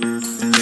Música